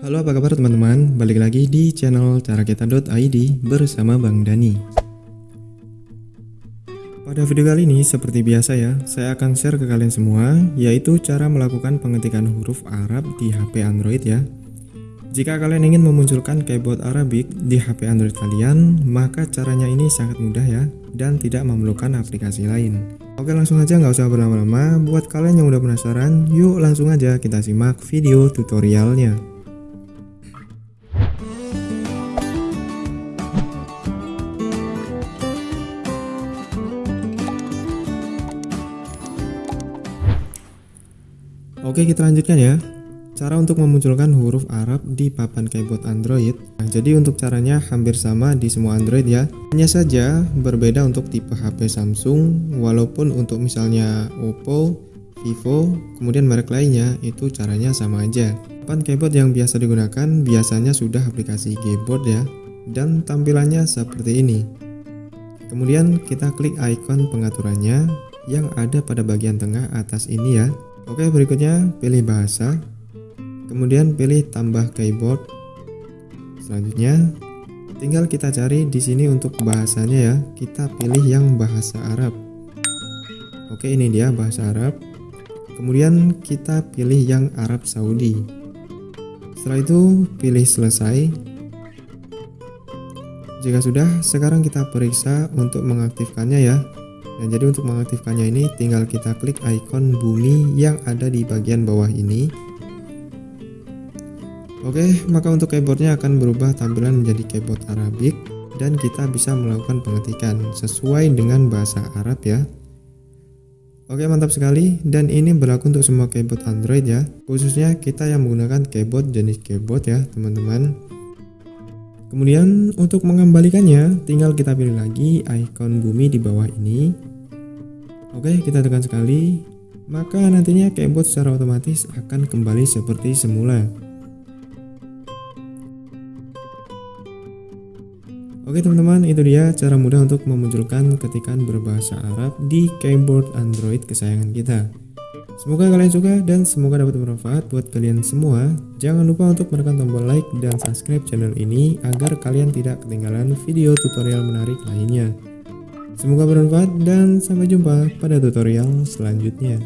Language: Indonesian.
Halo apa kabar teman-teman, balik lagi di channel carakita.id bersama Bang Dani. Pada video kali ini seperti biasa ya, saya akan share ke kalian semua yaitu cara melakukan pengetikan huruf Arab di HP Android ya. Jika kalian ingin memunculkan keyboard Arabik di HP Android kalian, maka caranya ini sangat mudah ya dan tidak memerlukan aplikasi lain. Oke langsung aja nggak usah berlama-lama, buat kalian yang udah penasaran, yuk langsung aja kita simak video tutorialnya Oke kita lanjutkan ya. Cara untuk memunculkan huruf Arab di papan keyboard Android. Nah jadi untuk caranya hampir sama di semua Android ya. Hanya saja berbeda untuk tipe HP Samsung Walaupun untuk misalnya Oppo, Vivo, kemudian merek lainnya itu caranya sama aja. Papan keyboard yang biasa digunakan biasanya sudah aplikasi keyboard ya. Dan tampilannya seperti ini. Kemudian kita klik icon pengaturannya yang ada pada bagian tengah atas ini ya Oke, berikutnya pilih bahasa. Kemudian pilih tambah keyboard. Selanjutnya, tinggal kita cari di sini untuk bahasanya ya. Kita pilih yang bahasa Arab. Oke, ini dia bahasa Arab. Kemudian kita pilih yang Arab Saudi. Setelah itu, pilih selesai. Jika sudah, sekarang kita periksa untuk mengaktifkannya ya. Nah, jadi untuk mengaktifkannya ini tinggal kita klik icon bumi yang ada di bagian bawah ini. Oke, maka untuk keyboardnya akan berubah tampilan menjadi keyboard Arabik dan kita bisa melakukan pengetikan sesuai dengan bahasa Arab ya. Oke mantap sekali dan ini berlaku untuk semua keyboard Android ya khususnya kita yang menggunakan keyboard jenis keyboard ya teman-teman Kemudian untuk mengembalikannya tinggal kita pilih lagi icon bumi di bawah ini Oke, kita tekan sekali, maka nantinya keyboard secara otomatis akan kembali seperti semula. Oke teman-teman, itu dia cara mudah untuk memunculkan ketikan berbahasa Arab di keyboard Android kesayangan kita. Semoga kalian suka dan semoga dapat bermanfaat buat kalian semua. Jangan lupa untuk menekan tombol like dan subscribe channel ini agar kalian tidak ketinggalan video tutorial menarik lainnya. Semoga bermanfaat dan sampai jumpa pada tutorial selanjutnya.